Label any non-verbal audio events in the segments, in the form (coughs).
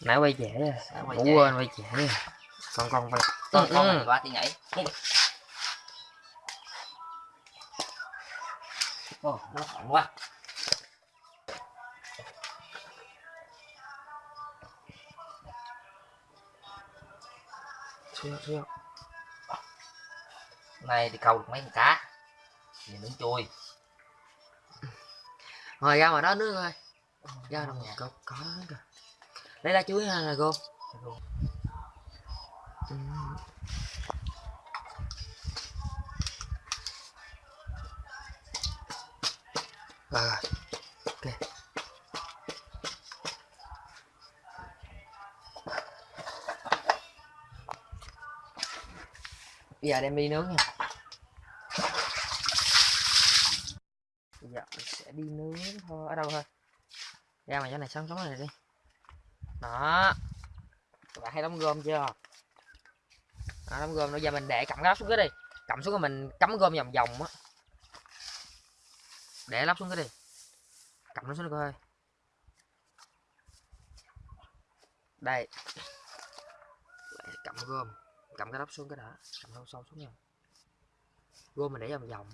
nãy quay trễ Nãy rồi quay ngủ trễ. quên quay trễ rồi con con phải con con Ừ. này quá thì nhảy. Ồ, nó khỏng quá. Xíu xíu này thì câu được mấy con cá. Thì nướng chui. Rồi ra ngoài đó nước thôi ra đâu nha. có có kìa lấy lá chuối ha, là cô. À rồi, ok. Bây giờ đem đi nướng nha. Bây giờ mình sẽ đi nướng thôi. Ở đâu thôi? Ra ngoài chỗ này sống sống này đi đó. Các bạn thấy đóng gom chưa? Đó, đóng gom bây giờ mình để cầm lắp xuống cái đi. Cầm xuống rồi mình cắm gom vòng vòng á. Để lắp xuống cái đi. Cầm nó xuống đi coi. Đây. Cầm gom. Cầm cái lắp xuống cái đã. Cầm sâu sâu xuống nha. Gom mình để vòng vòng.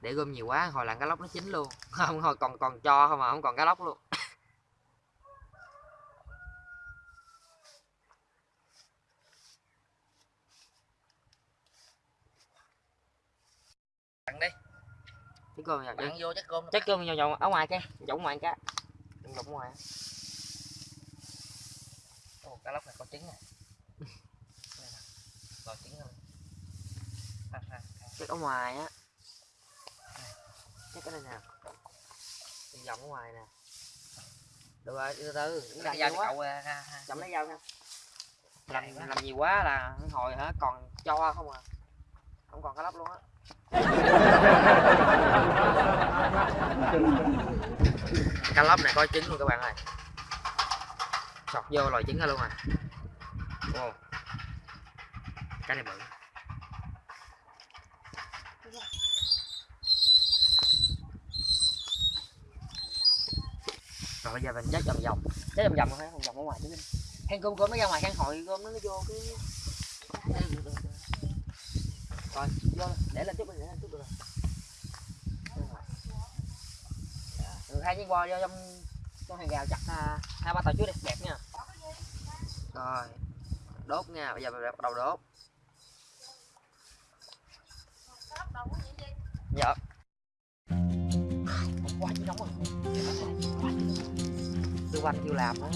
Để gom nhiều quá hồi làm cá lóc nó chín luôn. (laughs) Không hồi còn còn cho không mà không còn cá lóc luôn Ăn đi cái cơm vào bạn vô chắc cơm chắc cơm vào vào ở ngoài cái chỗ ngoài cái. Chỗ ngoài. Ồ, cá lóc này có trứng này có trứng ha. chắc ở ngoài á. Chắc cái này nè. Đi vòng ở ngoài nè. Được rồi từ từ đừng Cái dao cậu ha, chậm lấy dao nha. Làm làm nhiều quá là hồi hả còn cho không à. Không còn cá lóc luôn á cá lóc này có trứng luôn các bạn ơi. Sọt vô lòi trứng ra luôn à. Wow. cái này bự. Rồi bây giờ mình chết vòng vòng. Chết vòng vòng thôi vòng vòng ở ngoài chứ hang cơm cơm nó ra ngoài, hang hội cơm nó nó vô cái rồi vô để lên chút để lên chút được rồi. Dạ. Ừ, hai chiếc bò vô trong trong hàng rào chặt à, hai ba tàu trước đi đẹp nha. Rồi đốt nha bây giờ mình bắt đầu đốt. Dạ. Quá. Chứ nóng rồi tư quanh chưa làm đó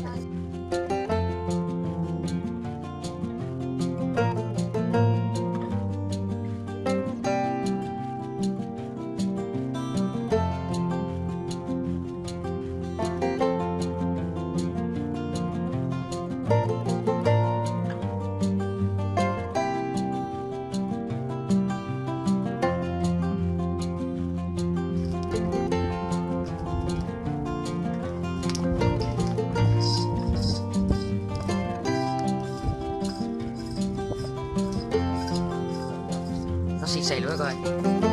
nó xì xì luôn coi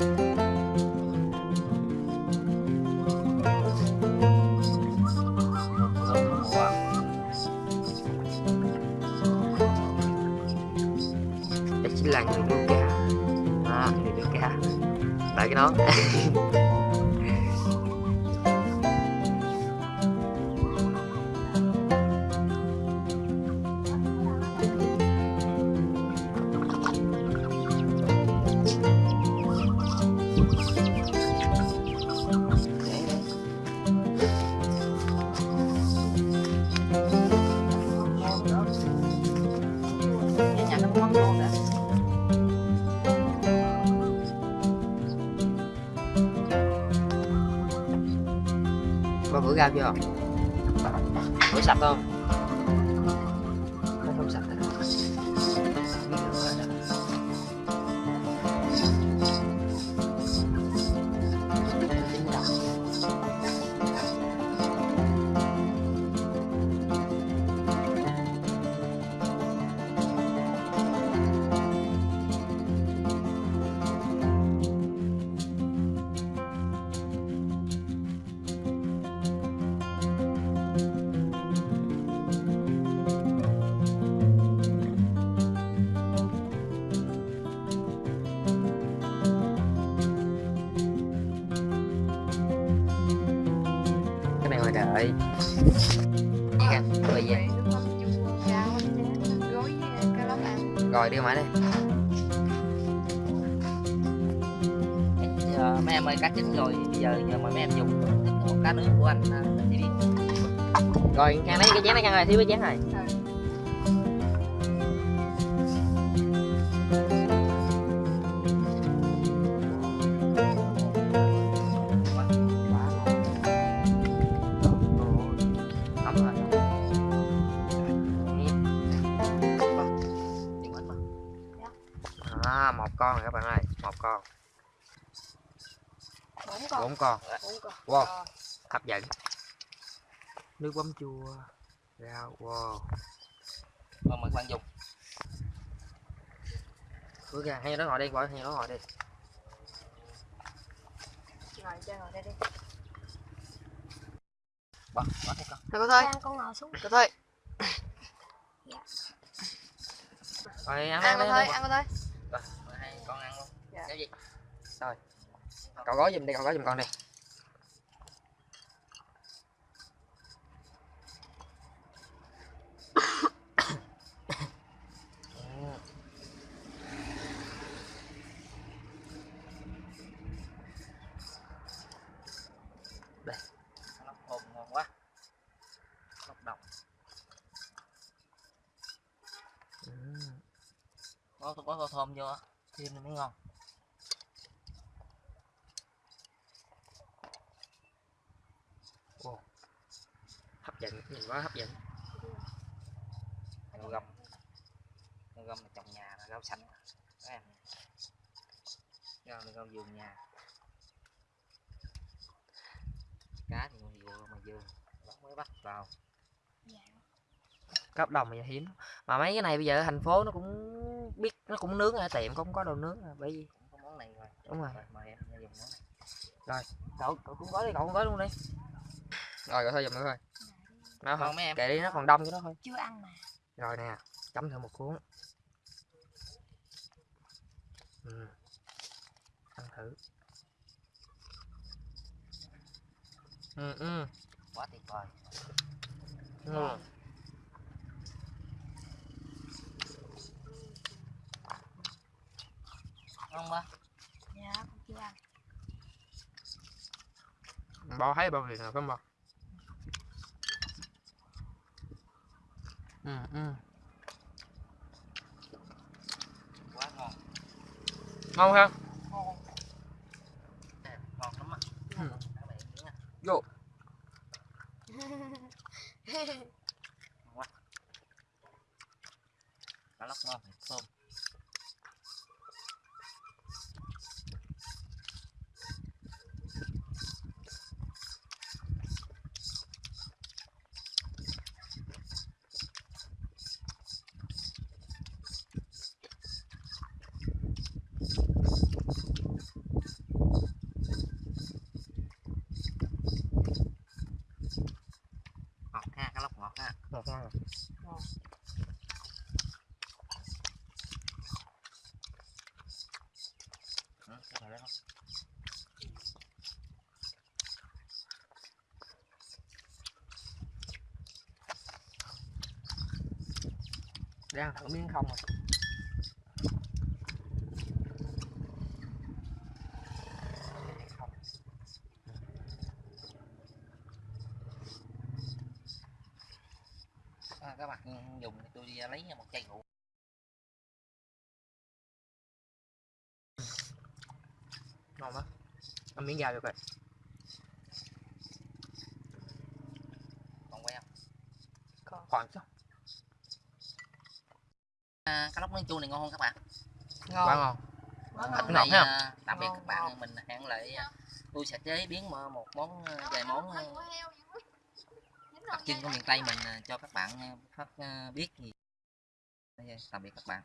là người nuôi cá. À, người nuôi cá. Tại cái nón (laughs) Có bữa rau chưa? Sạch? Không, cà rốt ăn rồi đưa máy đây Giờ mấy em ơi cá chín rồi. Bây giờ giờ mời mấy em dùng một cá nướng của anh à, đi đi. Rồi khang lấy cái chén này khang rồi thiếu cái chén này bốn con Wow. Hấp dẫn. Nước mắm chua, rau, wow. mời mời các bạn dùng Bước ra, hay nó ngồi đây, bỏ hay nó ngồi đây. ngồi cho ngồi đây đi bỏ bỏ con Thôi con ngồi xuống thôi thôi. Dạ. Rồi ăn ăn ăn con đi, thôi ăn con thôi rồi con ăn luôn Dạ. cái gì cậu gói giùm đi, cậu gói giùm con đi. (coughs) đây nó ngon quá lóc độc có có thơm vô thêm nó mới ngon Hấp dẫn, nhìn quá hấp dẫn. rau găm rau găm là trồng nhà là rau xanh các em rau là rau vườn nhà cá thì còn vừa mà vườn bắt mới bắt vào Cấp đồng mà hiếm. Mà mấy cái này bây giờ ở thành phố nó cũng biết nó cũng nướng ở tiệm không có đồ nướng à, bởi vì có món này rồi đúng rồi. rồi mời em dùng món này Cậu cậu cũng gói đi, cậu cũng gói luôn đi. Rồi cậu thôi giùm nữa thôi. Nó ngon không, mấy em kệ đi nó còn đông cho nó thôi. chưa ăn mà Rồi nè, chấm thử một cuốn. Ừ. Ăn thử. Ừ, ừ. quá tuyệt vời ừ. ngon quá dạ con chưa ăn Bo thấy bao tiền nào không bo? Ừ, ừ. quá ngon Ngon không? ngon lắm á Ừ. các bạn nhớ nha Vô. cá lóc ngon thơm ngọt ha cá lóc Vâng. Dạ, ngọt ha ngon rồi. ừ, thử miếng không rồi. Không. à, các bạn dùng thì tôi đi lấy một chai rượu. Ngon quá. Ăn miếng dao cho coi. còn còn. Chứ. À, cá lóc nướng chua này ngon không các bạn. Ngon. Quá ngon. Quá Hôm ngon. à, tạm biệt các bạn. mình hẹn lại à, tôi sẽ chế biến một một món à, vài món à, đặc trưng của miền Tây mình à, cho các bạn à, phát à, biết gì tạm biệt các bạn.